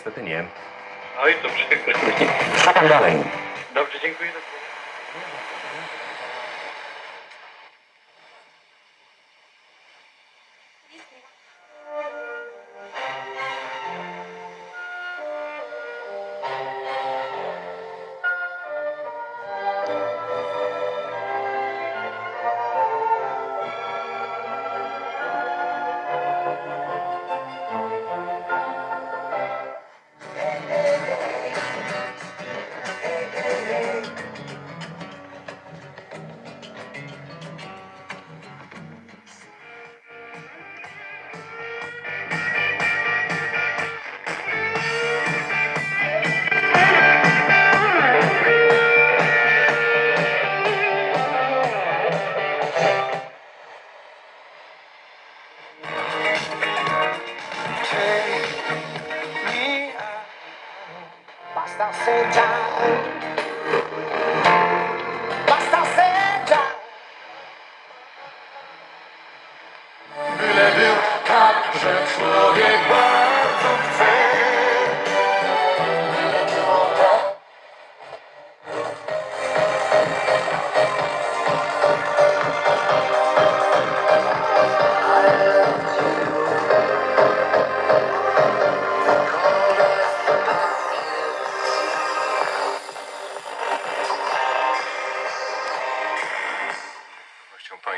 niestety nie. No Oj, to przykro. Co dalej? Dobrze, dziękuję. the same time.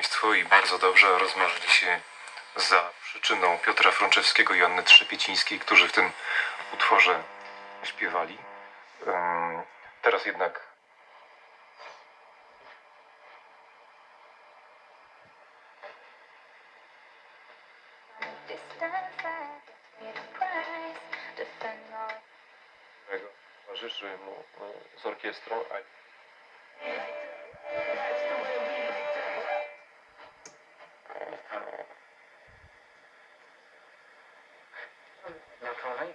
Państwo i bardzo dobrze rozmarzyli się za przyczyną Piotra Frączewskiego i Anny Trzepiecińskiej, którzy w tym utworze śpiewali. Teraz jednak towarzyszy mu e, z orkiestrą,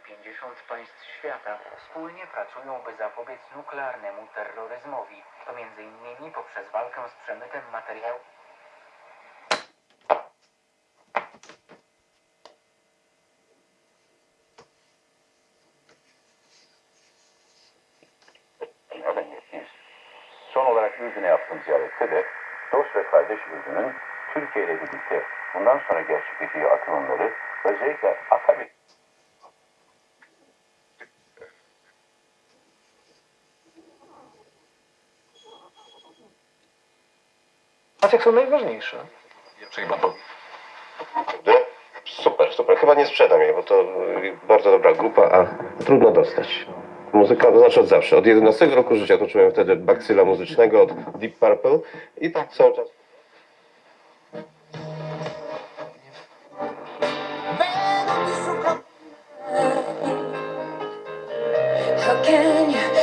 50 państw świata wspólnie pracują, by zapobiec nuklearnemu terroryzmowi. To m.in. poprzez walkę z przemytem materiałów. Son olarak Ürdün'e yaptığım ziyarette de dost kardeş Ürdün'ün Türkiye ile birlikte bundan sonra gerçekleşeceği atılımları özellikle akabit Maciek są najważniejsze. Super, super. Chyba nie sprzedam jej, bo to y, bardzo dobra grupa, a trudno dostać. Muzyka, to znaczy od zawsze. Od 11 roku życia toczyłem wtedy bakcyla muzycznego od Deep Purple i tak cały czas. How can you